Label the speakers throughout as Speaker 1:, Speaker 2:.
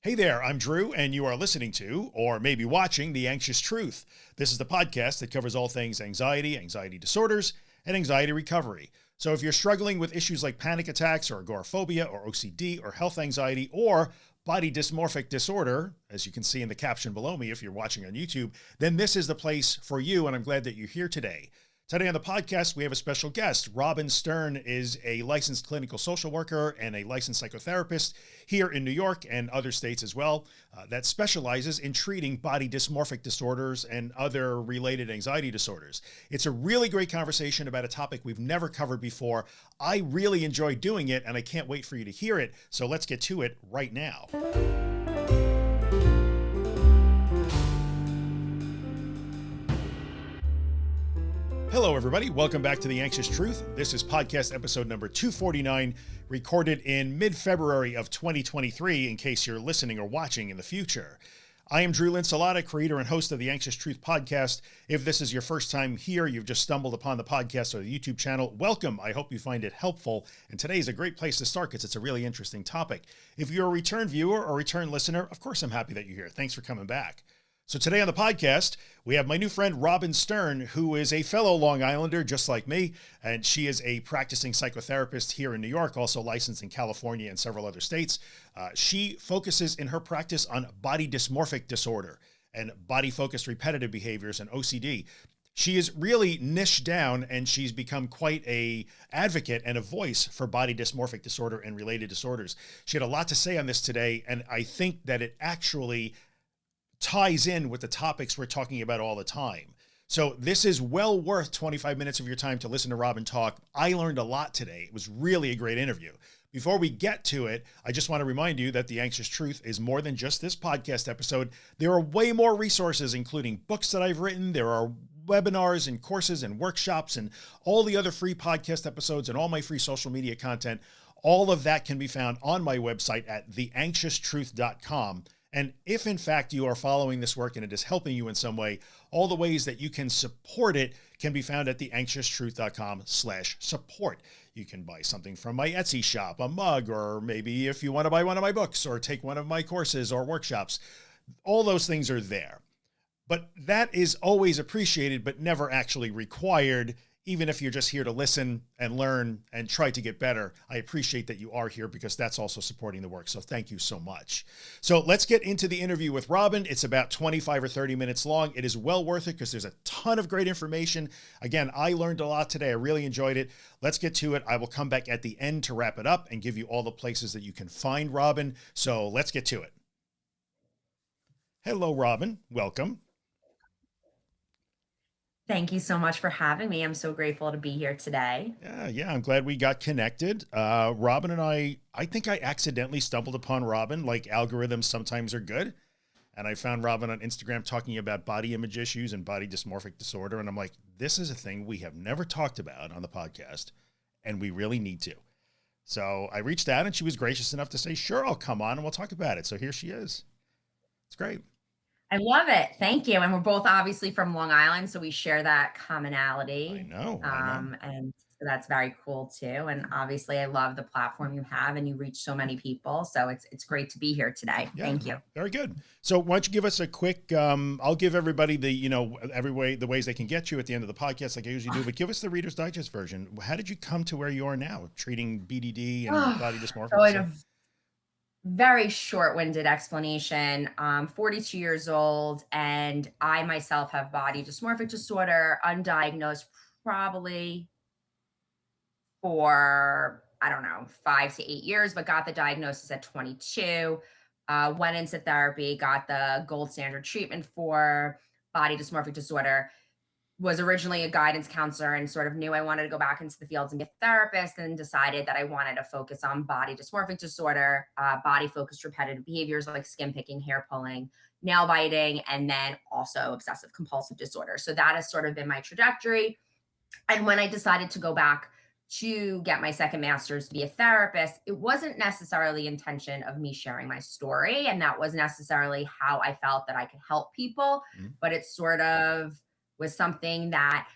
Speaker 1: Hey there, I'm Drew, and you are listening to, or maybe watching, The Anxious Truth. This is the podcast that covers all things anxiety, anxiety disorders, and anxiety recovery. So if you're struggling with issues like panic attacks or agoraphobia or OCD or health anxiety or body dysmorphic disorder, as you can see in the caption below me if you're watching on YouTube, then this is the place for you. And I'm glad that you're here today. Today on the podcast, we have a special guest. Robin Stern is a licensed clinical social worker and a licensed psychotherapist here in New York and other states as well uh, that specializes in treating body dysmorphic disorders and other related anxiety disorders. It's a really great conversation about a topic we've never covered before. I really enjoy doing it and I can't wait for you to hear it. So let's get to it right now. Hello, everybody. Welcome back to The Anxious Truth. This is podcast episode number 249, recorded in mid-February of 2023, in case you're listening or watching in the future. I am Drew Linsalata, creator and host of the Anxious Truth podcast. If this is your first time here, you've just stumbled upon the podcast or the YouTube channel, welcome. I hope you find it helpful. And today is a great place to start because it's a really interesting topic. If you're a return viewer or return listener, of course, I'm happy that you're here. Thanks for coming back. So today on the podcast, we have my new friend, Robin Stern, who is a fellow Long Islander, just like me. And she is a practicing psychotherapist here in New York, also licensed in California and several other states. Uh, she focuses in her practice on body dysmorphic disorder and body focused repetitive behaviors and OCD. She is really niched down and she's become quite a advocate and a voice for body dysmorphic disorder and related disorders. She had a lot to say on this today. And I think that it actually ties in with the topics we're talking about all the time. So this is well worth 25 minutes of your time to listen to Robin talk. I learned a lot today. It was really a great interview. Before we get to it, I just want to remind you that The Anxious Truth is more than just this podcast episode. There are way more resources, including books that I've written. There are webinars and courses and workshops and all the other free podcast episodes and all my free social media content. All of that can be found on my website at theanxioustruth.com. And if in fact you are following this work and it is helping you in some way, all the ways that you can support it can be found at theanxioustruth.com slash support. You can buy something from my Etsy shop, a mug, or maybe if you want to buy one of my books or take one of my courses or workshops, all those things are there. But that is always appreciated, but never actually required even if you're just here to listen and learn and try to get better, I appreciate that you are here because that's also supporting the work. So thank you so much. So let's get into the interview with Robin. It's about 25 or 30 minutes long. It is well worth it because there's a ton of great information. Again, I learned a lot today. I really enjoyed it. Let's get to it. I will come back at the end to wrap it up and give you all the places that you can find Robin. So let's get to it. Hello, Robin. Welcome.
Speaker 2: Thank you so much for having me. I'm so grateful to be here today.
Speaker 1: Yeah. Yeah. I'm glad we got connected. Uh, Robin and I, I think I accidentally stumbled upon Robin, like algorithms sometimes are good. And I found Robin on Instagram talking about body image issues and body dysmorphic disorder. And I'm like, this is a thing we have never talked about on the podcast and we really need to. So I reached out and she was gracious enough to say, sure, I'll come on and we'll talk about it. So here she is. It's great.
Speaker 2: I love it. Thank you. And we're both obviously from Long Island, so we share that commonality.
Speaker 1: I know. I
Speaker 2: Um, and so that's very cool too. And obviously I love the platform you have and you reach so many people. So it's, it's great to be here today.
Speaker 1: Yeah,
Speaker 2: Thank you.
Speaker 1: very good. So why don't you give us a quick, um, I'll give everybody the, you know, every way, the ways they can get you at the end of the podcast, like I usually do, but give us the reader's digest version. How did you come to where you are now treating BDD and body dysmorphia?
Speaker 2: So very short-winded explanation. I'm 42 years old and I myself have body dysmorphic disorder, undiagnosed probably for, I don't know, five to eight years, but got the diagnosis at 22. Uh, went into therapy, got the gold standard treatment for body dysmorphic disorder was originally a guidance counselor and sort of knew I wanted to go back into the fields and be a therapist and decided that I wanted to focus on body dysmorphic disorder, uh, body focused repetitive behaviors like skin picking, hair pulling, nail biting, and then also obsessive compulsive disorder. So that has sort of been my trajectory. And when I decided to go back to get my second master's to be a therapist, it wasn't necessarily intention of me sharing my story. And that was necessarily how I felt that I could help people, mm -hmm. but it's sort of was something that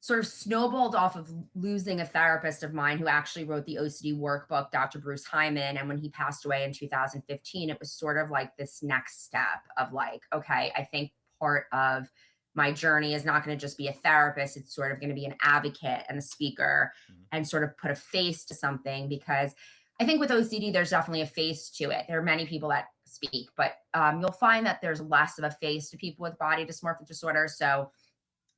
Speaker 2: sort of snowballed off of losing a therapist of mine who actually wrote the OCD workbook, Dr. Bruce Hyman. And when he passed away in 2015, it was sort of like this next step of like, okay, I think part of my journey is not going to just be a therapist. It's sort of going to be an advocate and a speaker mm-hmm. and sort of put a face to something because I think with OCD, there's definitely a face to it. There are many people that speak, but um, you'll find that there's less of a face to people with body dysmorphic disorder. So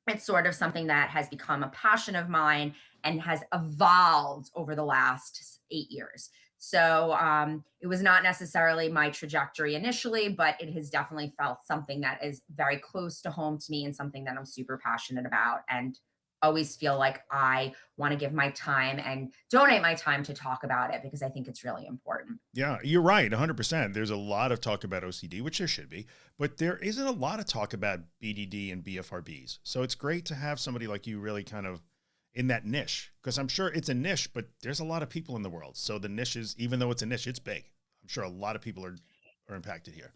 Speaker 2: it's sort of something that has become a passion of mine and has evolved over the last eight years. So um, it was not necessarily my trajectory initially, but it has definitely felt something that is very close to home to me and something that I'm super passionate about. And always feel like I want to give my time and donate my time to talk about it because I think it's really important.
Speaker 1: Yeah, you're right. 100%. There's a lot of talk about OCD, which there should be, but there isn't a lot of talk about BDD and BFRBs. So it's great to have somebody like you really kind of in that niche because I'm sure it's a niche, but there's a lot of people in the world. So the niche is, even though it's a niche, it's big. I'm sure a lot of people are, are impacted here.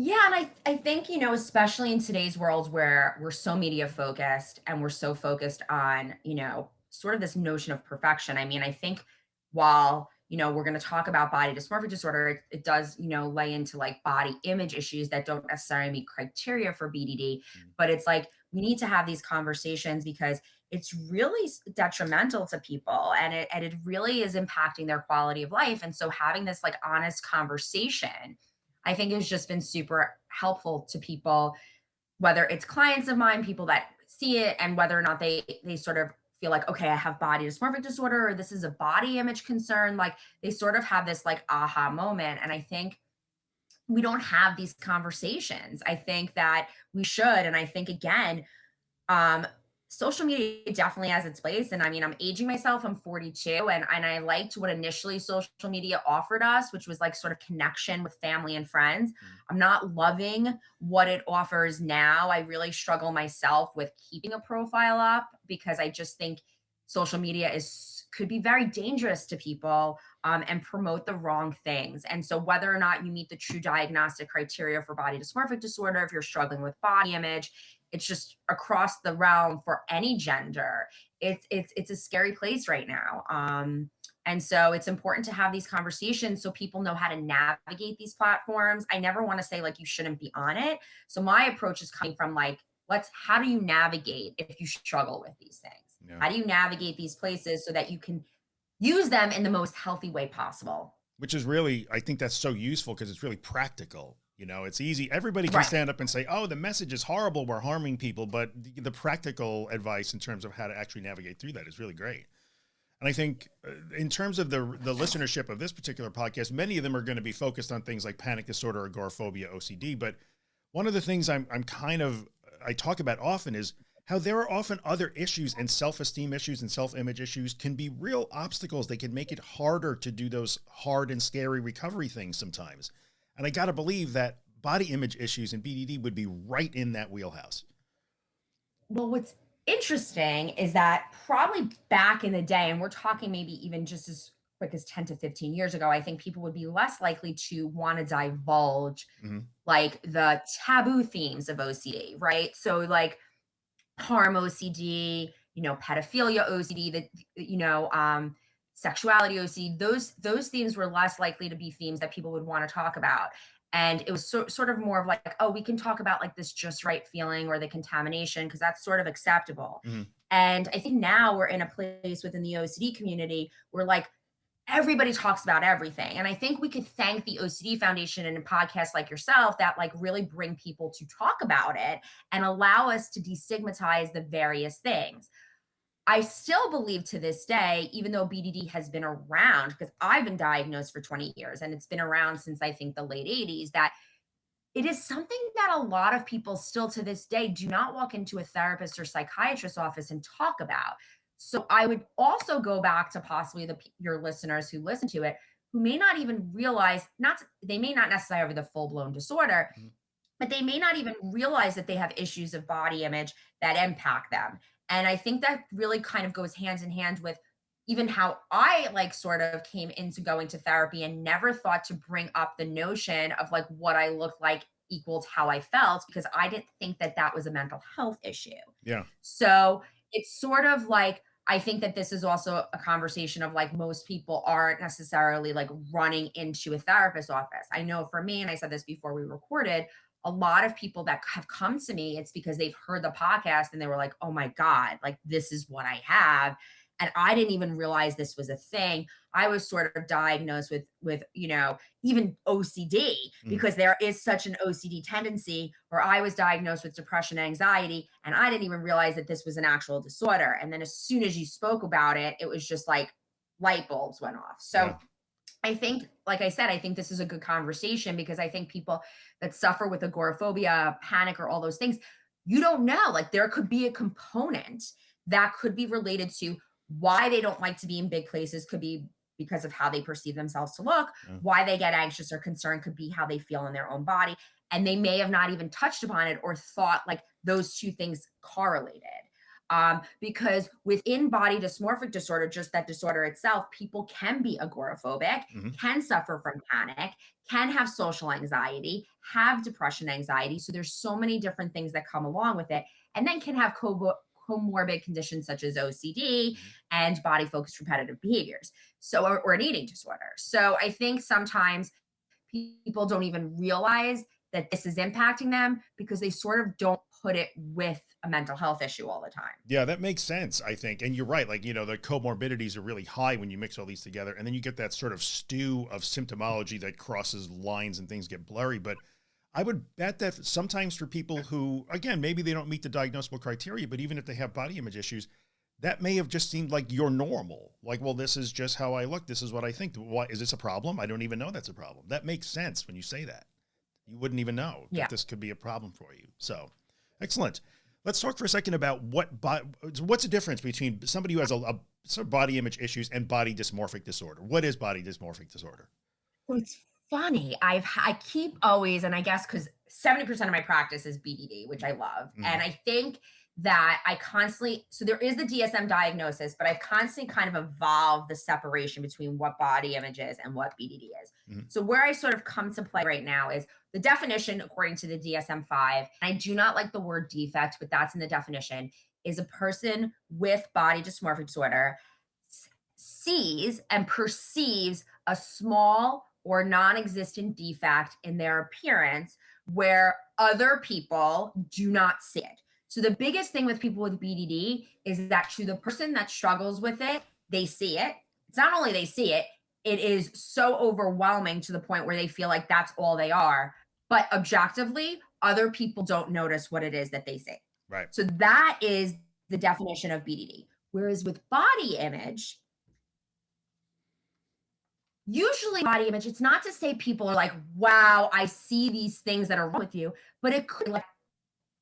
Speaker 2: Yeah, and I I think, you know, especially in today's world where we're so media focused and we're so focused on, you know, sort of this notion of perfection. I mean, I think while, you know, we're going to talk about body dysmorphic disorder, it, it, does, you know, lay into like body image issues that don't necessarily meet criteria for BDD, mm. but it's like we need to have these conversations because it's really detrimental to people and it and it really is impacting their quality of life. And so having this like honest conversation I think has just been super helpful to people, whether it's clients of mine, people that see it, and whether or not they they sort of feel like, okay, I have body dysmorphic disorder, or this is a body image concern. Like they sort of have this like aha moment. And I think we don't have these conversations. I think that we should. And I think again, um, social media definitely has its place. And I mean, I'm aging myself, I'm 42, and, and I liked what initially social media offered us, which was like sort of connection with family and friends. Mm-hmm. I'm not loving what it offers now. I really struggle myself with keeping a profile up because I just think social media is could be very dangerous to people um, and promote the wrong things. And so whether or not you meet the true diagnostic criteria for body dysmorphic disorder, if you're struggling with body image, it's just across the realm for any gender. It's it's it's a scary place right now um and so it's important to have these conversations so people know how to navigate these platforms. I never want to say like you shouldn't be on it. So my approach is coming from like let's how do you navigate if you struggle with these things? Yeah. how do you navigate these places so that you can use them in the most healthy way possible?
Speaker 1: Which is really i think that's so useful because it's really practical you know, it's easy. Everybody can right. stand up and say, oh, the message is horrible. We're harming people. But the, the, practical advice in terms of how to actually navigate through that is really great. And I think uh, in terms of the, the listenership of this particular podcast, many of them are going to be focused on things like panic disorder, agoraphobia, OCD. But one of the things I'm, I'm kind of, I talk about often is how there are often other issues and self-esteem issues and self-image issues can be real obstacles. They can make it harder to do those hard and scary recovery things sometimes. And I got to believe that body image issues and BDD would be right in that wheelhouse.
Speaker 2: Well, what's interesting is that probably back in the day, and we're talking maybe even just as quick as 10 to 15 years ago, I think people would be less likely to want to divulge mm-hmm. like the taboo themes of OCD, right? So like harm OCD, you know, pedophilia OCD, that, you know, um, sexuality OCD, those those themes were less likely to be themes that people would want to talk about. And it was so, sort of more of like, oh, we can talk about like this just right feeling or the contamination because that's sort of acceptable. Mm-hmm. And I think now we're in a place within the OCD community where like everybody talks about everything. And I think we could thank the OCD Foundation and podcasts like yourself that like really bring people to talk about it and allow us to destigmatize the various things. I still believe to this day, even though BDD has been around, because I've been diagnosed for 20 years and it's been around since I think the late 80s, that it is something that a lot of people still to this day do not walk into a therapist or psychiatrist office and talk about. So I would also go back to possibly the your listeners who listen to it who may not even realize not they may not necessarily have the full blown disorder, mm-hmm. but they may not even realize that they have issues of body image that impact them. And I think that really kind of goes hands in hand with even how I like sort of came into going to therapy and never thought to bring up the notion of like what I looked like equals how I felt because I didn't think that that was a mental health issue.
Speaker 1: Yeah.
Speaker 2: So it's sort of like I think that this is also a conversation of like most people aren't necessarily like running into a therapist's office. I know for me, and I said this before we recorded, a lot of people that have come to me, it's because they've heard the podcast and they were like, oh my God, like this is what I have and i didn't even realize this was a thing i was sort of diagnosed with with you know even ocd mm. because there is such an ocd tendency where i was diagnosed with depression and anxiety and i didn't even realize that this was an actual disorder and then as soon as you spoke about it it was just like light bulbs went off so yeah. I think, like I said, I think this is a good conversation because I think people that suffer with agoraphobia, panic, or all those things, you don't know. Like there could be a component that could be related to why they don't like to be in big places could be because of how they perceive themselves to look. Yeah. Why they get anxious or concerned could be how they feel in their own body. And they may have not even touched upon it or thought like those two things correlated. Um, because within body dysmorphic disorder, just that disorder itself, people can be agoraphobic, mm-hmm. can suffer from panic, can have social anxiety, have depression anxiety. So there's so many different things that come along with it, and then can have co- comorbid conditions such as OCD mm-hmm. and body focused repetitive behaviors. So, or, or an eating disorder. So, I think sometimes people don't even realize that this is impacting them because they sort of don't put it with a mental health issue all the time.
Speaker 1: Yeah, that makes sense, I think. And you're right. Like, you know, the comorbidities are really high when you mix all these together. And then you get that sort of stew of symptomology that crosses lines and things get blurry. But I would bet that sometimes for people who, again, maybe they don't meet the diagnosable criteria, but even if they have body image issues, that may have just seemed like you're normal. Like, well, this is just how I look. This is what I think. Why is this a problem? I don't even know that's a problem. That makes sense when you say that. You wouldn't even know yeah. that this could be a problem for you. So excellent. Let's talk for a second about what, what's the difference between somebody who has a, a sort of body image issues and body dysmorphic disorder. What is body dysmorphic disorder?
Speaker 2: Well, it's funny. I've I keep always, and I guess because 70% of my practice is BDD, which I love. Mm. And I think that I constantly, so there is the DSM diagnosis, but I've constantly kind of evolved the separation between what body image is and what BDD is. Mm. So where I sort of come to play right now is the definition, according to the DSM 5, I do not like the word defect, but that's in the definition, is a person with body dysmorphic disorder sees and perceives a small or non-existent defect in their appearance where other people do not see it. So the biggest thing with people with BDD is that to the person that struggles with it, they see it. It's not only they see it, it is so overwhelming to the point where they feel like that's all they are. But objectively, other people don't notice what it is that they see.
Speaker 1: Right.
Speaker 2: So that is the definition of BDD. Whereas with body image, usually body image it's not to say people are like wow i see these things that are wrong with you but it could like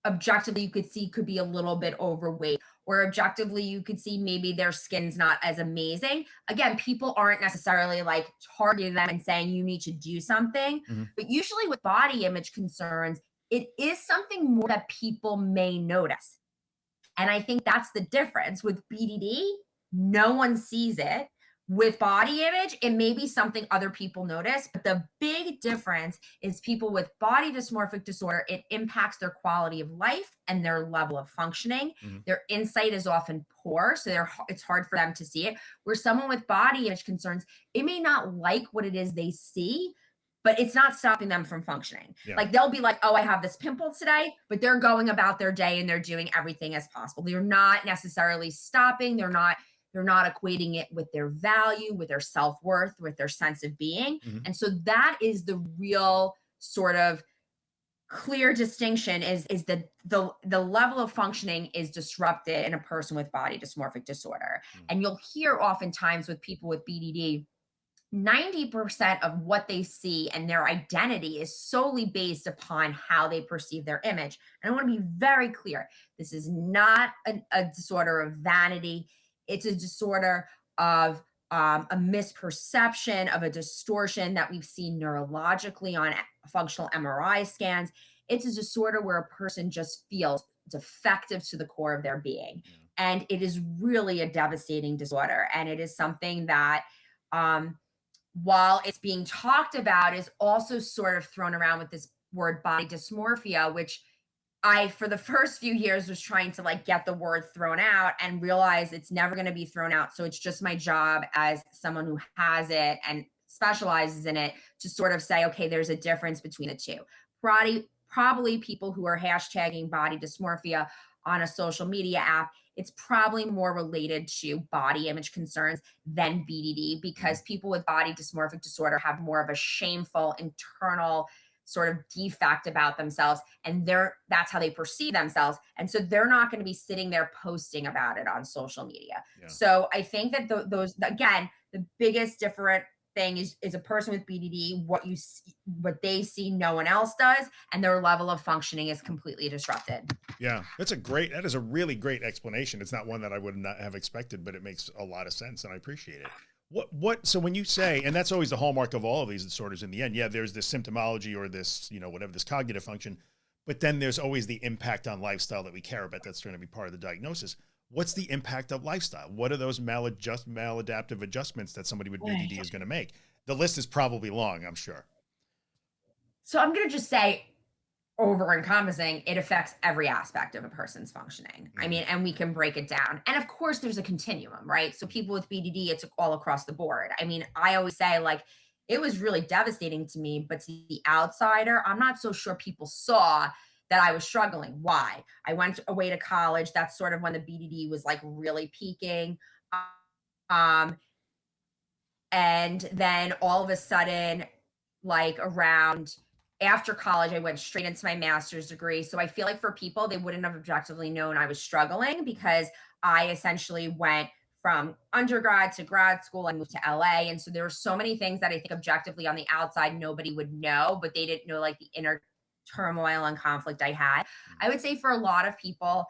Speaker 2: objectively you could see could be a little bit overweight or objectively you could see maybe their skin's not as amazing. Again people aren't necessarily like targeting them and saying you need to do something mm-hmm. but usually with body image concerns it is something more that people may notice. And i think that's the difference. With bdd no one sees it with body image, it may be something other people notice, but the big difference is people with body dysmorphic disorder, it impacts their quality of life and their level of functioning. Mm-hmm. Their insight is often poor, so they're, it's hard for them to see it. Where someone with body image concerns, it may not like what it is they see, but it's not stopping them from functioning. Yeah. Like they'll be like, oh, I have this pimple today, but they're going about their day and they're doing everything as possible. They're not necessarily stopping, they're not they're not equating it with their value, with their self worth, with their sense of being. Mm-hmm. And so that is the real sort of clear distinction is is the the the level of functioning is disrupted in a person with body dysmorphic disorder mm-hmm. and you'll hear oftentimes with people with bdd 90% of what they see and their identity is solely based upon how they perceive their image and i want to be very clear this is not a, a disorder of vanity it's a disorder of um, a misperception of a distortion that we've seen neurologically on functional MRI scans. It's a disorder where a person just feels defective to the core of their being. And it is really a devastating disorder. And it is something that, um, while it's being talked about, is also sort of thrown around with this word body dysmorphia, which I, for the first few years, was trying to like get the word thrown out and realize it's never going to be thrown out. So it's just my job as someone who has it and specializes in it to sort of say, okay, there's a difference between the two. Probably, probably people who are hashtagging body dysmorphia on a social media app, it's probably more related to body image concerns than BDD because people with body dysmorphic disorder have more of a shameful internal sort of defect about themselves and they're that's how they perceive themselves. And so they're not going to be sitting there posting about it on social media. Yeah. so i think that those again the biggest different thing is is a person with bdd what you see, what they see no one else does and their level of functioning is completely disrupted.
Speaker 1: Yeah that's a great that is a really great explanation. It's not one that i would not have expected but it makes a lot of sense and i appreciate it what, what, so when you say, and that's always the hallmark of all of these disorders in the end, yeah, there's this symptomology or this, you know, whatever, this cognitive function, but then there's always the impact on lifestyle that we care about. That's going to be part of the diagnosis. What's the impact of lifestyle? What are those maladjust, maladaptive adjustments that somebody with BDD is going to make? The list is probably long, I'm sure.
Speaker 2: So I'm going to just say over encompassing, it affects every aspect of a person's functioning. I mm-hmm. mean, and we can break it down. And of course, there's a continuum, right? So people with BDD, it's all across the board. I mean, I always say, like, it was really devastating to me, but to the outsider, I'm not so sure people saw that I was struggling. Why? I went away to college. That's sort of when the BDD was like really peaking. Um, and then all of a sudden, like around after college, I went straight into my master's degree. So I feel like for people, they wouldn't have objectively known I was struggling because I essentially went from undergrad to grad school and moved to LA. And so there were so many things that I think objectively on the outside, nobody would know, but they didn't know like the inner turmoil and conflict I had. I would say for a lot of people,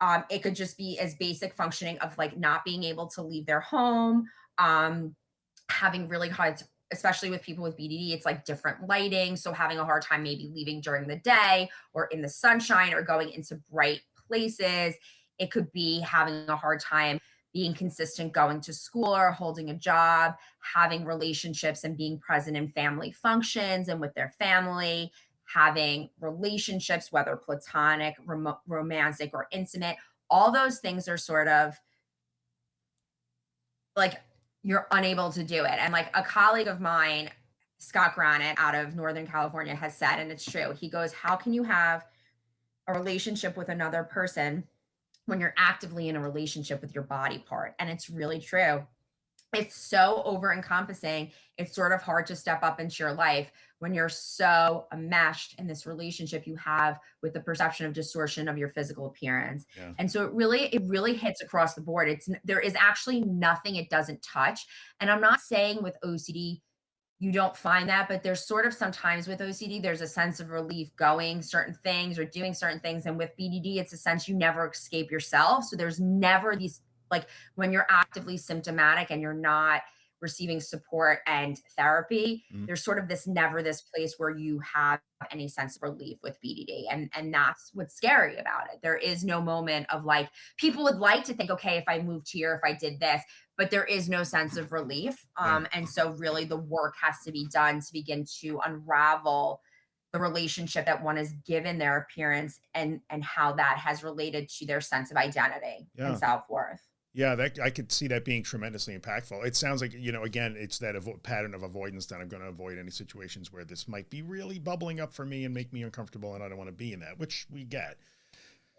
Speaker 2: um, it could just be as basic functioning of like not being able to leave their home, um, having really hard especially with people with BDD, it's like different lighting. So having a hard time maybe leaving during the day or in the sunshine or going into bright places. It could be having a hard time being consistent going to school or holding a job, having relationships and being present in family functions and with their family, having relationships, whether platonic, rom- romantic, or intimate. All those things are sort of like you're unable to do it. And like a colleague of mine, Scott Granet out of Northern California, has said, and it's true, he goes, How can you have a relationship with another person when you're actively in a relationship with your body part? And it's really true it's so over encompassing. It's sort of hard to step up into your life when you're so enmeshed in this relationship you have with the perception of distortion of your physical appearance. Yeah. And so it really, it really hits across the board. It's there is actually nothing it doesn't touch. And I'm not saying with OCD you don't find that, but there's sort of sometimes with OCD, there's a sense of relief going certain things or doing certain things. And with BDD, it's a sense you never escape yourself. So there's never these like when you're actively symptomatic and you're not receiving support and therapy mm-hmm. there's sort of this never this place where you have any sense of relief with bdd and and that's what's scary about it there is no moment of like people would like to think okay if i moved here if i did this but there is no sense of relief um and so really the work has to be done to begin to unravel the relationship that one is given their appearance and and how that has related to their sense of identity yeah. and self-worth
Speaker 1: yeah, that I could see that being tremendously impactful. It sounds like, you know, again, it's that pattern of avoidance that I'm going to avoid any situations where this might be really bubbling up for me and make me uncomfortable and I don't want to be in that, which we get.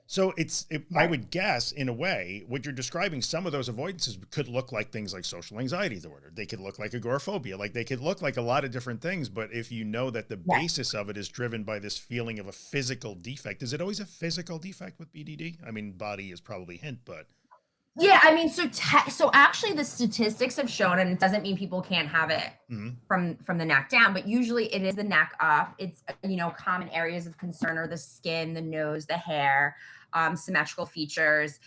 Speaker 1: So it's, it, right. I would guess in a way, what you're describing, some of those avoidances could look like things like social anxiety disorder. They could look like agoraphobia, like they could look like a lot of different things. But if you know that the yeah. basis of it is driven by this feeling of a physical defect, is it always a physical defect with BDD? I mean, body is probably hint, but
Speaker 2: yeah, I mean, so te- so actually, the statistics have shown, and it doesn't mean people can't have it mm-hmm. from from the neck down, but usually it is the neck up. It's you know common areas of concern are the skin, the nose, the hair, um, symmetrical features.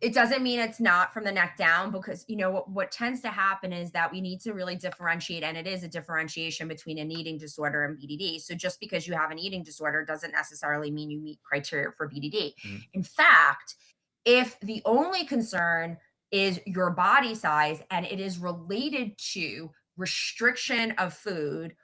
Speaker 2: It doesn't mean it's not from the neck down because you know what, what tends to happen is that we need to really differentiate, and it is a differentiation between an eating disorder and BDD. So just because you have an eating disorder doesn't necessarily mean you meet criteria for BDD. Mm-hmm. In fact if the only concern is your body size and it is related to restriction of food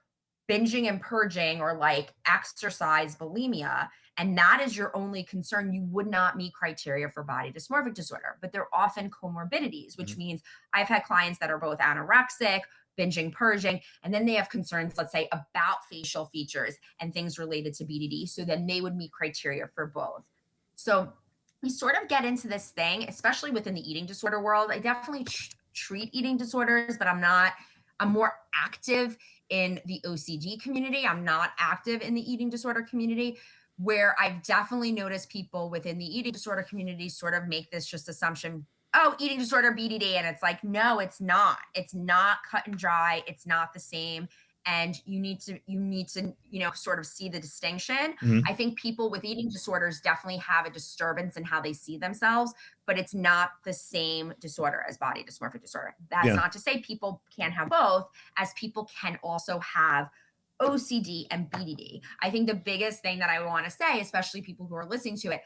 Speaker 2: binging and purging or like exercise bulimia and that is your only concern you would not meet criteria for body dysmorphic disorder. But they're often comorbidities which mm-hmm. means i've had clients that are both anorexic binging purging and then they have concerns let's say about facial features and things related to bdd so then they would meet criteria for both. So we sort of get into this thing especially within the eating disorder world i definitely tr- treat eating disorders but i'm not i'm more active in the OCD community. I'm not active in the eating disorder community where I've definitely noticed people within the eating disorder community sort of make this just assumption, oh, eating disorder, BDD. And it's like, no, it's not. It's not cut and dry. It's not the same and you need to you need to you know sort of see the distinction mm-hmm. i think people with eating disorders definitely have a disturbance in how they see themselves but it's not the same disorder as body dysmorphic disorder that's yeah. not to say people can't have both as people can also have ocd and bdd i think the biggest thing that i want to say especially people who are listening to it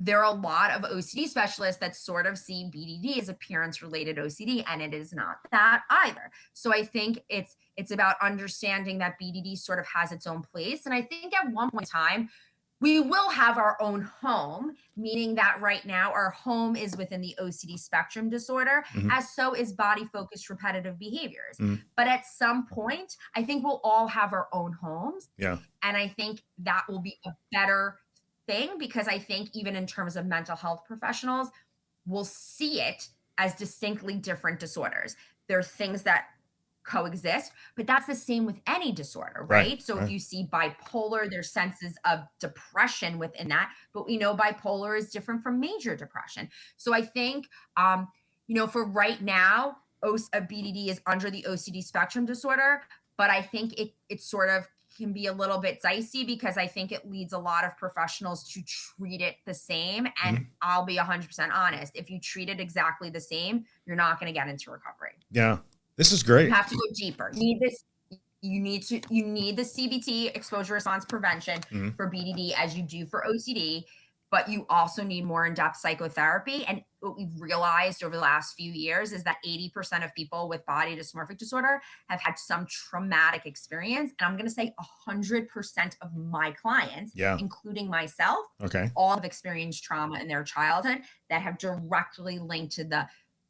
Speaker 2: there are a lot of OCD specialists that sort of see BDD as appearance related OCD and it is not that either. So I think it's it's about understanding that BDD sort of has its own place and I think at one point in time we will have our own home, meaning that right now our home is within the OCD spectrum disorder, mm-hmm. as so is body focused repetitive behaviors. Mm-hmm. But at some point, I think we'll all have our own homes.
Speaker 1: Yeah.
Speaker 2: And I think that will be a better thing because I think even in terms of mental health professionals, we'll see it as distinctly different disorders. There are things that coexist, but that's the same with any disorder, right? right so right. if you see bipolar, there's senses of depression within that, but we know bipolar is different from major depression. So I think, um, you know, for right now, a BDD is under the OCD spectrum disorder, but I think it it sort of can be a little bit dicey because I think it leads a lot of professionals to treat it the same. And mm-hmm. I'll be 100% honest if you treat it exactly the same, you're not going to get into recovery.
Speaker 1: Yeah. This is great.
Speaker 2: You have to go deeper. You need this you need to you need the CBT exposure response prevention mm-hmm. for BDD as you do for OCD but you also need more in-depth psychotherapy. And what we've realized over the last few years is that 80% of people with body dysmorphic disorder have had some traumatic experience. And i'm going to say 100% of my clients
Speaker 1: yeah.
Speaker 2: including myself
Speaker 1: okay.
Speaker 2: all have experienced trauma in their childhood that have directly linked to the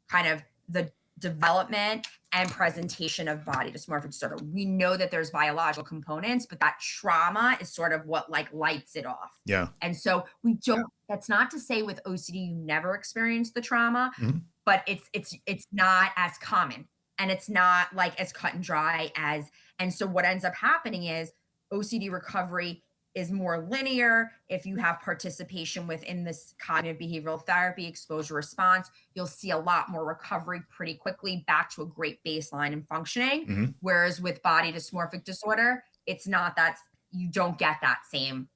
Speaker 2: kind of the development and presentation of body dysmorphic disorder. We know that there's biological components, but that trauma is sort of what like lights it off.
Speaker 1: Yeah.
Speaker 2: And so we don't, yeah. that's not to say with OCD you never experience the trauma, mm-hmm. but it's it's it's not as common and it's not like as cut and dry as and so what ends up happening is OCD recovery is more linear. If you have participation within this cognitive behavioral therapy exposure response, you'll see a lot more recovery pretty quickly back to a great baseline and functioning. Mm-hmm. Whereas with body dysmorphic disorder, it's not that you don't get that same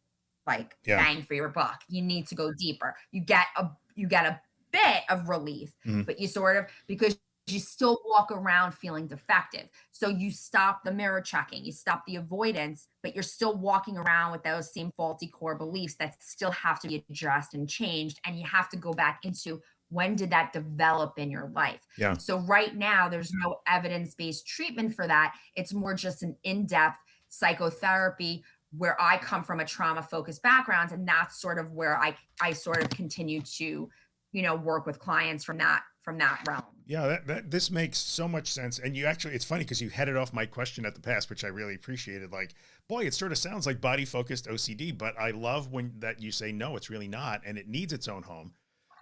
Speaker 2: like yeah. bang for your buck. You need to go deeper. You get a you get a bit of relief, mm-hmm. but you sort of because you still walk around feeling defective. So you stop the mirror checking, you stop the avoidance, but you're still walking around with those same faulty core beliefs that still have to be addressed and changed. And you have to go back into when did that develop in your life?
Speaker 1: Yeah.
Speaker 2: So right now, there's no evidence based treatment for that. It's more just an in depth psychotherapy where I come from a trauma focused background. And that's sort of where I, I sort of continue to, you know, work with clients from that from that realm.
Speaker 1: Yeah, that, that this makes so much sense. And you actually, it's funny because you headed off my question at the past, which I really appreciated. Like, boy, it sort of sounds like body focused OCD, but I love when that you say, no, it's really not. And it needs its own home.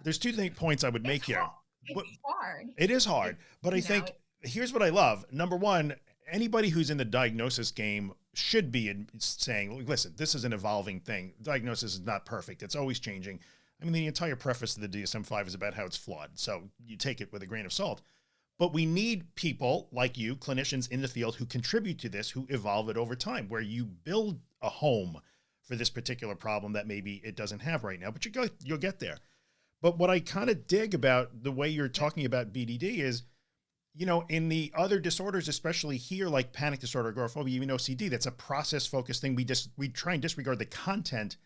Speaker 1: There's two points I would make here.
Speaker 2: It's hard.
Speaker 1: It is hard, but I think here's what I love. Number one, anybody who's in the diagnosis game should be saying, listen, this is an evolving thing. Diagnosis is not perfect. It's always changing. I mean, the entire preface of the DSM-5 is about how it's flawed. So you take it with a grain of salt. But we need people like you, clinicians in the field who contribute to this, who evolve it over time, where you build a home for this particular problem that maybe it doesn't have right now, but you go, you'll get there. But what I kind of dig about the way you're talking about BDD is, you know, in the other disorders, especially here, like panic disorder, agoraphobia, even OCD, that's a process focused thing. We just, we try and disregard the content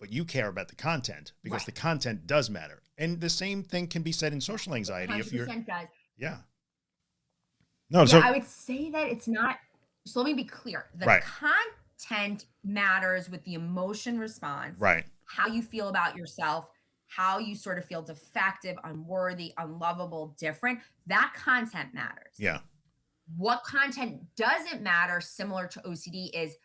Speaker 1: but you care about the content because right. the content does matter. And the same thing can be said in social anxiety. If you're,
Speaker 2: does.
Speaker 1: yeah.
Speaker 2: No, yeah, so I would say that it's not so let me be clear. The
Speaker 1: Right.
Speaker 2: content matters with the emotion response,
Speaker 1: Right.
Speaker 2: how you feel about yourself, how you sort of feel defective, unworthy, unlovable, different. That content matters.
Speaker 1: Yeah.
Speaker 2: What content doesn't matter, similar to OCD, is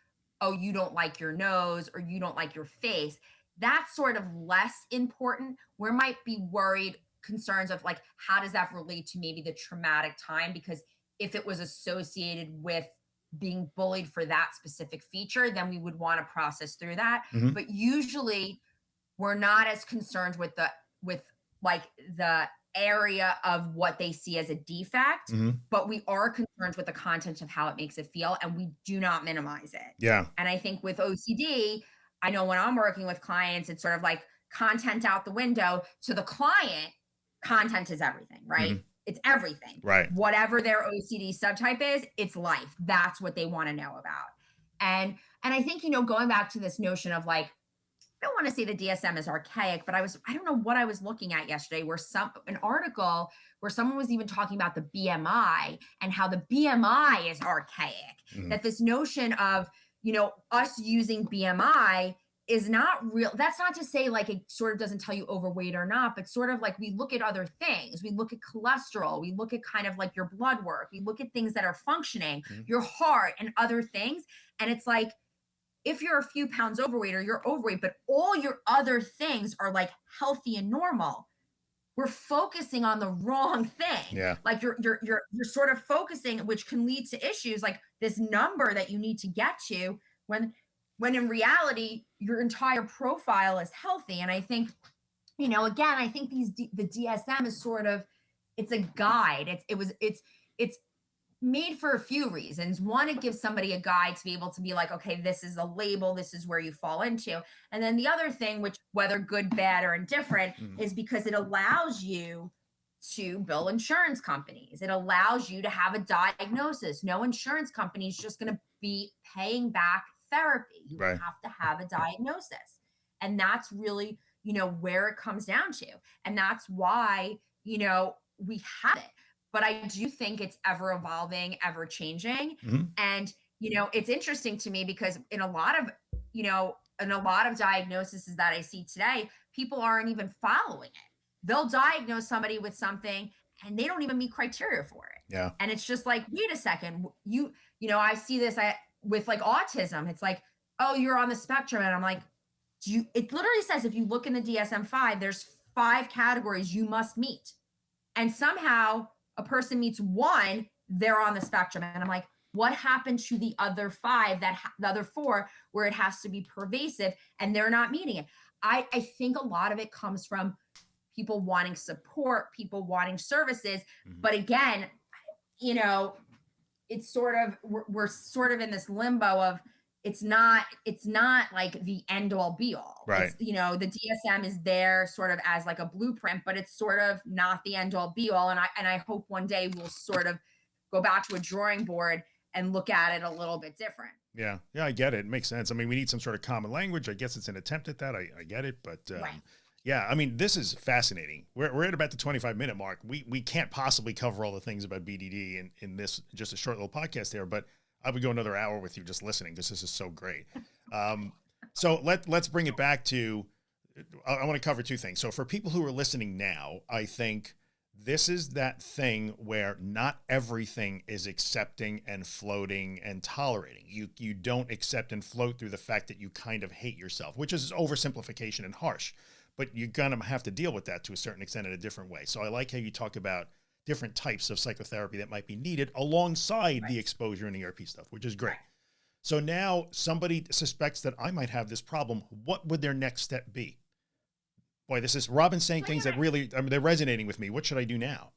Speaker 2: oh, you don't like your nose or you don't like your face. That's sort of less important. We might be worried concerns of like, how does that relate to maybe the traumatic time? Because if it was associated with being bullied for that specific feature, then we would want to process through that.
Speaker 1: Mhm.
Speaker 2: But usually we're not as concerned with the with like the area of what they see as a defect,
Speaker 1: Mhm.
Speaker 2: but we are concerned with the content of how it makes it feel and we do not minimize it.
Speaker 1: Yeah.
Speaker 2: And I think with OCD, I know when I'm working with clients, it's sort of like content out the window. To the client, content is everything, right? It's everything.
Speaker 1: Right.
Speaker 2: Whatever their OCD subtype is, it's life. That's what they want to know about. And and I think, you know, going back to this notion of like, don't want to say the DSM is archaic, but I was, I don't know what I was looking at yesterday where some an article where someone was even talking about the BMI and how the BMI is archaic.
Speaker 1: Mhm.
Speaker 2: that this notion of you know us using bmi is not real that's not to say like it sort of doesn't tell you overweight or not but sort of like we look at other things. We look at cholesterol. We look at kind of like your blood work. We look at things that are functioning
Speaker 1: Mhm.
Speaker 2: your heart and other things. And it's like if you're a few pounds overweight or you're overweight but all your other things are like healthy and normal we're focusing on the wrong thing.
Speaker 1: Yeah.
Speaker 2: like you're you're you're you're sort of focusing which can lead to issues like this number that you need to get to when when in reality your entire profile is healthy. And i think you know again i think these D, the dsm is sort of it's a guide. It's it was it's it's made for a few reasons one it gives somebody a guide to be able to be like okay this is a label this is where you fall into and then the other thing which whether good bad or indifferent
Speaker 1: Mhm.
Speaker 2: is because it allows you to bill insurance companies. It allows you to have a diagnosis. No insurance company is just going to be paying back therapy. You
Speaker 1: Right.
Speaker 2: have to have a diagnosis. And that's really, you know, where it comes down to. And that's why, you know, we have it. But I do think it's ever evolving, ever changing.
Speaker 1: Mhm.
Speaker 2: And, you know, it's interesting to me because in a lot of, you know, in a lot of diagnoses that I see today, people aren't even following it they'll diagnose somebody with something and they don't even meet criteria for it
Speaker 1: Yeah.
Speaker 2: and it's just like wait a second you you know i see this I, with like autism it's like oh you're on the spectrum and i'm like do you it literally says if you look in the dsm-5 there's five categories you must meet and somehow a person meets one they're on the spectrum and i'm like what happened to the other five that ha- the other four where it has to be pervasive and they're not meeting it i i think a lot of it comes from people wanting support, people wanting services.
Speaker 1: Mhm.
Speaker 2: But again, you know, it's sort of we're, we're sort of in this limbo of it's not it's not like the end all be all.
Speaker 1: Right.
Speaker 2: It's, you know, the DSM is there sort of as like a blueprint, but it's sort of not the end all be all. And I and I hope one day we'll sort of go back to a drawing board and look at it a little bit different.
Speaker 1: Yeah. Yeah. I get it. It makes sense. I mean, we need some sort of common language. I guess it's an attempt at that. I, I get it. But um,
Speaker 2: Right.
Speaker 1: yeah, I mean, this is fascinating. We're, we're at about the 25 minute mark. We, we can't possibly cover all the things about BDD in, in this, just a short little podcast there, but I would go another hour with you just listening because this is so great. Um, so let, let's bring it back to, I, I want to cover two things. So for people who are listening now, I think this is that thing where not everything is accepting and floating and tolerating. You you don't accept and float through the fact that you kind of hate yourself, which is oversimplification and harsh. But you're gonna have to deal with that to a certain extent in a different way. So I like how you talk about different types of psychotherapy that might be needed alongside the exposure and ERP stuff, which is great.
Speaker 2: Right.
Speaker 1: So now somebody suspects that I might have this problem. What would their next step be? Boy, this is Robin saying things that really, I mean, they're resonating with me. What should I do now?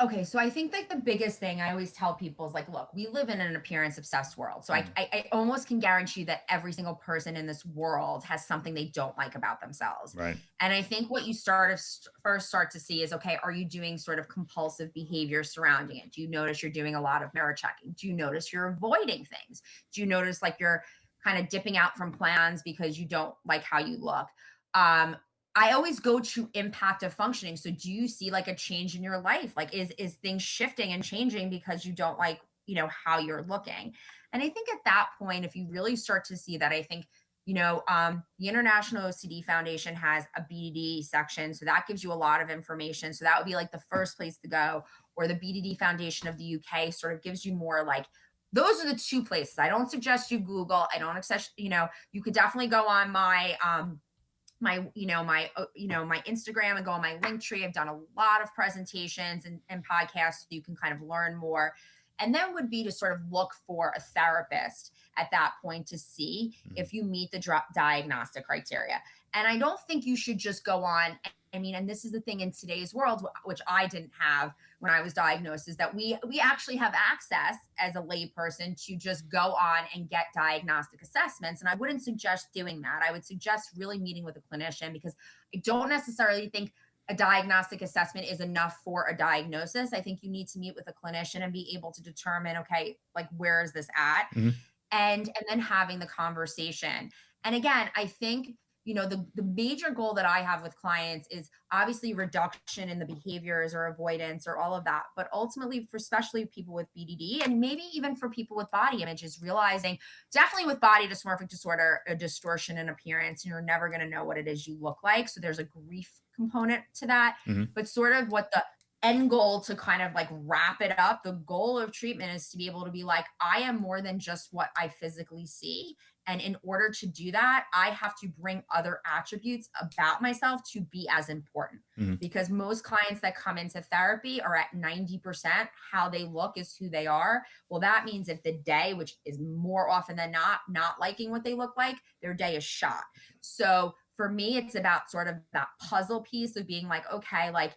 Speaker 2: Okay, so I think like the biggest thing I always tell people is like, look, we live in an appearance obsessed world. So
Speaker 1: Mhm.
Speaker 2: I, I, I almost can guarantee that every single person in this world has something they don't like about themselves.
Speaker 1: Right.
Speaker 2: And I think what you start of st- first start to see is okay, are you doing sort of compulsive behavior surrounding it? Do you notice you're doing a lot of mirror checking? Do you notice you're avoiding things? Do you notice like you're kind of dipping out from plans because you don't like how you look? Um, I always go to impact of functioning. So do you see like a change in your life? Like is is things shifting and changing because you don't like you know how you're looking and i think at that point if you really start to see that i think you know um, the international ocd foundation has a bdd section so that gives you a lot of information so that would be like the first place to go or the bdd foundation of the uk sort of gives you more like those are the two places i don't suggest you google i don't accept you know you could definitely go on my um my you know my uh, you know my instagram and go on my link tree i've done a lot of presentations and, and podcasts so you can kind of learn more. And then would be to sort of look for a therapist at that point to see mm-hmm. if you meet the diagnostic criteria. And i don't think you should just go on I mean, and this is the thing in today's world, which I didn't have when I was diagnosed, is that we we actually have access as a layperson to just go on and get diagnostic assessments. And I wouldn't suggest doing that. I would suggest really meeting with a clinician because I don't necessarily think a diagnostic assessment is enough for a diagnosis. I think you need to meet with a clinician and be able to determine, okay, like where is this at? Mm-hmm. And and then having the conversation. And again, I think you know the, the major goal that i have with clients is obviously reduction in the behaviors or avoidance or all of that. But ultimately for especially people with bdd and maybe even for people with body images realizing definitely with body dysmorphic disorder a distortion in appearance you're never going to know what it is you look like. So there's a grief component to that. Mm-hmm. but sort of what the end goal to kind of like wrap it up the goal of treatment is to be able to be like i am more than just what i physically see and in order to do that, I have to bring other attributes about myself to be as important. Mm-hmm. Because most clients that come into therapy are at 90%, how they look is who they are. Well, that means if the day, which is more often than not, not liking what they look like, their day is shot. So for me, it's about sort of that puzzle piece of being like, okay, like,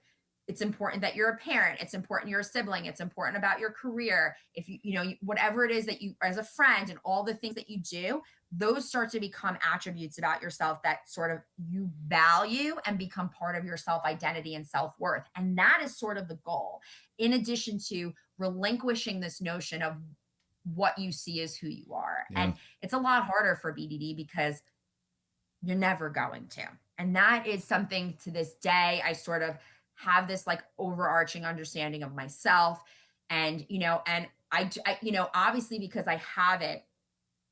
Speaker 2: it's important that you're a parent it's important you're a sibling it's important about your career if you you know whatever it is that you as a friend and all the things that you do those start to become attributes about yourself that sort of you value and become part of your self identity and self worth. And that is sort of the goal. In addition to relinquishing this notion of what you see as who you are. Yeah. and it's a lot harder for bdd because you're never going to. And that is something to this day i sort of have this like overarching understanding of myself. And you know and I, I you know obviously because i have it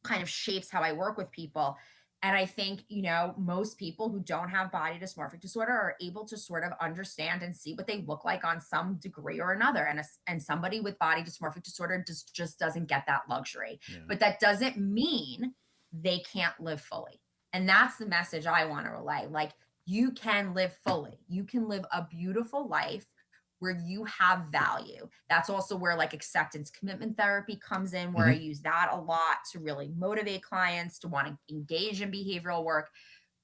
Speaker 2: kind of shapes how i work with people. And i think you know most people who don't have body dysmorphic disorder are able to sort of understand and see what they look like on some degree or another. And a, and somebody with body dysmorphic disorder just just doesn't get that luxury. Yeah. but that doesn't mean they can't live fully. And that's the message i want to relay. Like you can live fully. You can live a beautiful life where you have value. That's also where like acceptance commitment therapy comes in, where mm-hmm. I use that a lot to really motivate clients to want to engage in behavioral work.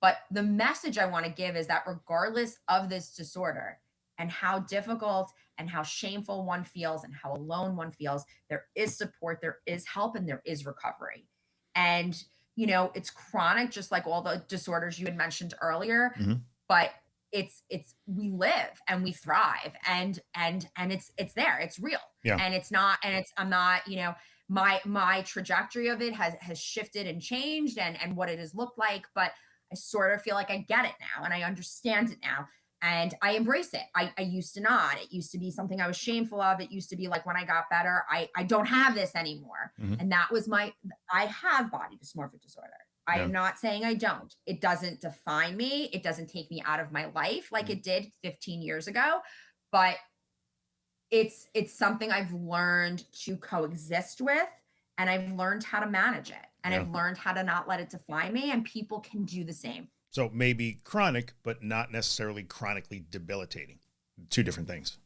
Speaker 2: But the message I want to give is that regardless of this disorder and how difficult and how shameful one feels and how alone one feels, there is support, there is help, and there is recovery. And you know, it's chronic, just like all the disorders you had mentioned earlier. Mm-hmm. But it's it's we live and we thrive and and and it's it's there it's real yeah. and it's not and it's i'm not you know my my trajectory of it has has shifted and changed and and what it has looked like but i sort of feel like i get it now and i understand it now and I embrace it. I, I used to not. It used to be something I was shameful of. It used to be like when I got better, I, I don't have this anymore. Mm-hmm. And that was my, I have body dysmorphic disorder. I yeah. am not saying I don't. It doesn't define me. It doesn't take me out of my life like mm-hmm. it did 15 years ago. But it's it's something I've learned to coexist with and I've learned how to manage it. And yeah. I've learned how to not let it define me. And people can do the same.
Speaker 1: So maybe chronic, but not necessarily chronically debilitating. Two different things.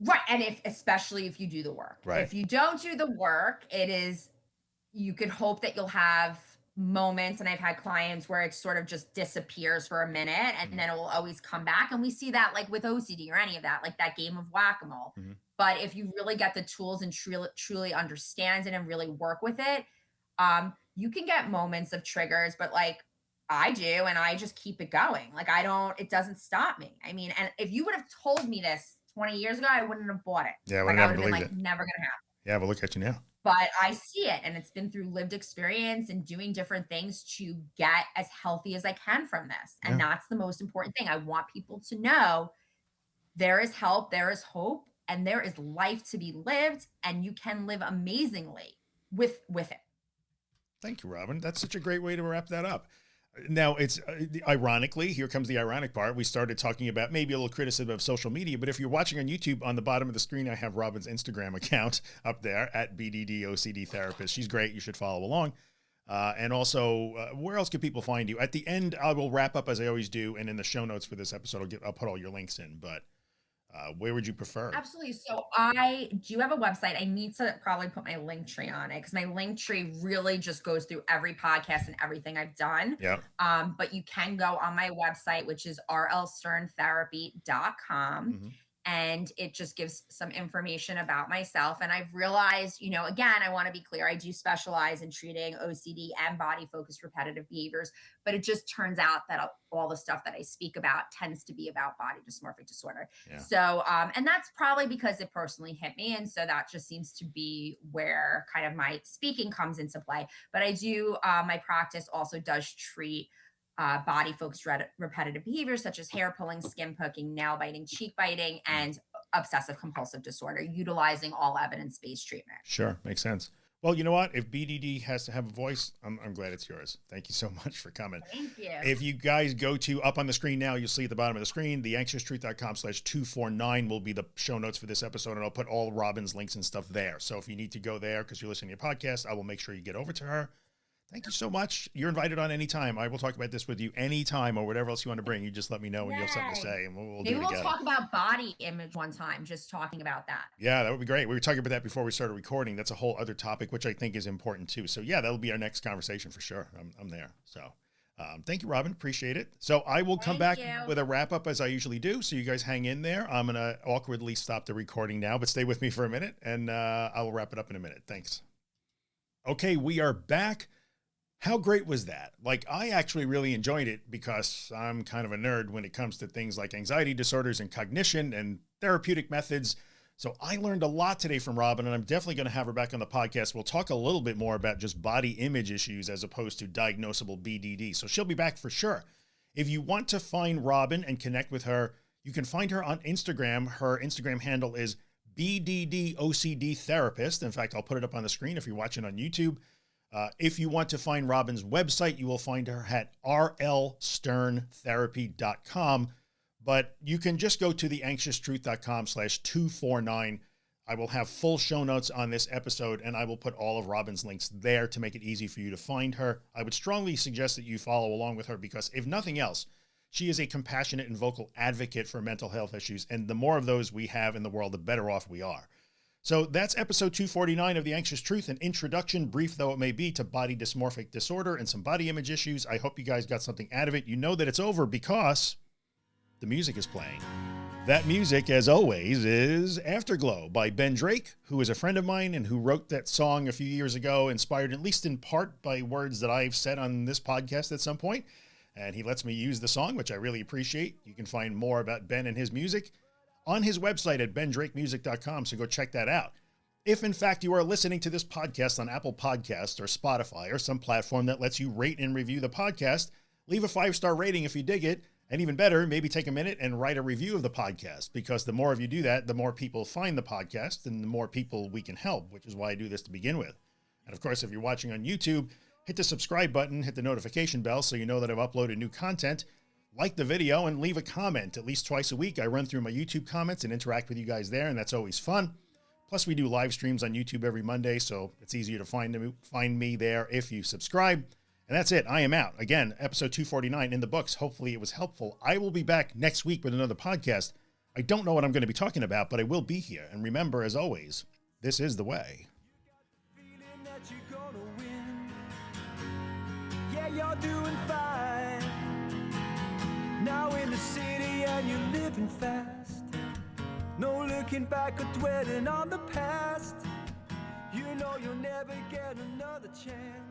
Speaker 2: Right. And if, especially if you do the work, right. If you don't do the work, it is, you could hope that you'll have moments. And I've had clients where it sort of just disappears for a minute and mm-hmm. then it will always come back. And we see that like with OCD or any of that, like that game of whack a mole. Mm-hmm. But if you really get the tools and truly, truly understand it and really work with it, um, you can get moments of triggers, but like I do, and I just keep it going. Like I don't, it doesn't stop me. I mean, and if you would have told me this 20 years ago, I wouldn't have bought it.
Speaker 1: Yeah,
Speaker 2: like,
Speaker 1: I would have
Speaker 2: been
Speaker 1: like,
Speaker 2: it. never gonna happen.
Speaker 1: Yeah, but look at you now.
Speaker 2: But I see it, and it's been through lived experience and doing different things to get as healthy as I can from this. And yeah. that's the most important thing. I want people to know there is help, there is hope, and there is life to be lived and you can live amazingly with with it.
Speaker 1: Thank you, Robin. That's such a great way to wrap that up. Now it's uh, ironically, here comes the ironic part. We started talking about maybe a little criticism of social media, but if you're watching on YouTube on the bottom of the screen, I have Robin's Instagram account up there at BDD OCD therapist. She's great. You should follow along. Uh, and also, uh, where else can people find you? At the end, I will wrap up as I always do, and in the show notes for this episode, I'll get I'll put all your links in. But uh, where would you prefer?
Speaker 2: Absolutely. So I do have a website. I need to probably put my link tree on it because my link tree really just goes through every podcast and everything I've done.
Speaker 1: Yeah.
Speaker 2: Um, but you can go on my website, which is rlsterntherapy.com. Mm-hmm and it just gives some information about myself. And I've realized, you know, again, I want to be clear, I do specialize in treating OCD and body focused repetitive behaviors, but it just turns out that all the stuff that I speak about tends to be about body dysmorphic disorder. Yeah. So, um, and that's probably because it personally hit me. And so that just seems to be where kind of my speaking comes into play. But I do, uh, my practice also does treat uh, body focused re- repetitive behaviors such as hair pulling, skin poking, nail biting, cheek biting, and obsessive compulsive disorder, utilizing all evidence based treatment.
Speaker 1: Sure, makes sense. Well, you know what? If BDD has to have a voice, I'm, I'm glad it's yours. Thank you so much for coming.
Speaker 2: Thank you.
Speaker 1: If you guys go to up on the screen now, you'll see at the bottom of the screen, theanxioustruth.com slash 249 will be the show notes for this episode. And I'll put all Robin's links and stuff there. So if you need to go there because you're listening to your podcast, I will make sure you get over to her. Thank you so much. You're invited on anytime. I will talk about this with you anytime or whatever else you want to bring. You just let me know when Yay. you have something to say and we'll, we'll
Speaker 2: Maybe
Speaker 1: we'll
Speaker 2: talk about body image one time, just talking about that.
Speaker 1: Yeah, that would be great. We were talking about that before we started recording. That's a whole other topic, which I think is important too. So yeah, that'll be our next conversation for sure. I'm, I'm there. So um, thank you, Robin. Appreciate it. So I will come thank back you. with a wrap up as I usually do. So you guys hang in there. I'm going to awkwardly stop the recording now, but stay with me for a minute and uh, I will wrap it up in a minute. Thanks. Okay, we are back how great was that? Like, I actually really enjoyed it because I'm kind of a nerd when it comes to things like anxiety disorders and cognition and therapeutic methods. So I learned a lot today from Robin, and I'm definitely going to have her back on the podcast. We'll talk a little bit more about just body image issues as opposed to diagnosable BDD. So she'll be back for sure. If you want to find Robin and connect with her, you can find her on Instagram. Her Instagram handle is BDDOCD therapist. In fact, I'll put it up on the screen if you're watching on YouTube. Uh, if you want to find Robin's website, you will find her at rlsterntherapy.com, but you can just go to theanxioustruth.com slash 249. I will have full show notes on this episode and I will put all of Robin's links there to make it easy for you to find her. I would strongly suggest that you follow along with her because if nothing else, she is a compassionate and vocal advocate for mental health issues. And the more of those we have in the world, the better off we are. So that's episode 249 of The Anxious Truth, an introduction, brief though it may be, to body dysmorphic disorder and some body image issues. I hope you guys got something out of it. You know that it's over because the music is playing. That music, as always, is Afterglow by Ben Drake, who is a friend of mine and who wrote that song a few years ago, inspired at least in part by words that I've said on this podcast at some point. And he lets me use the song, which I really appreciate. You can find more about Ben and his music on his website at bendrakemusic.com. So go check that out. If in fact you are listening to this podcast on Apple Podcasts or Spotify or some platform that lets you rate and review the podcast, leave a five star rating if you dig it. And even better, maybe take a minute and write a review of the podcast because the more of you do that, the more people find the podcast and the more people we can help, which is why I do this to begin with. And of course, if you're watching on YouTube, hit the subscribe button, hit the notification bell so you know that I've uploaded new content like the video and leave a comment at least twice a week. I run through my YouTube comments and interact with you guys there, and that's always fun. Plus, we do live streams on YouTube every Monday, so it's easier to find me, find me there if you subscribe. And that's it. I am out. Again, episode 249 in the books. Hopefully, it was helpful. I will be back next week with another podcast. I don't know what I'm going to be talking about, but I will be here. And remember, as always, this is the way. Fine. Now in the city and you're living fast. No looking back or dwelling on the past. You know you'll never get another chance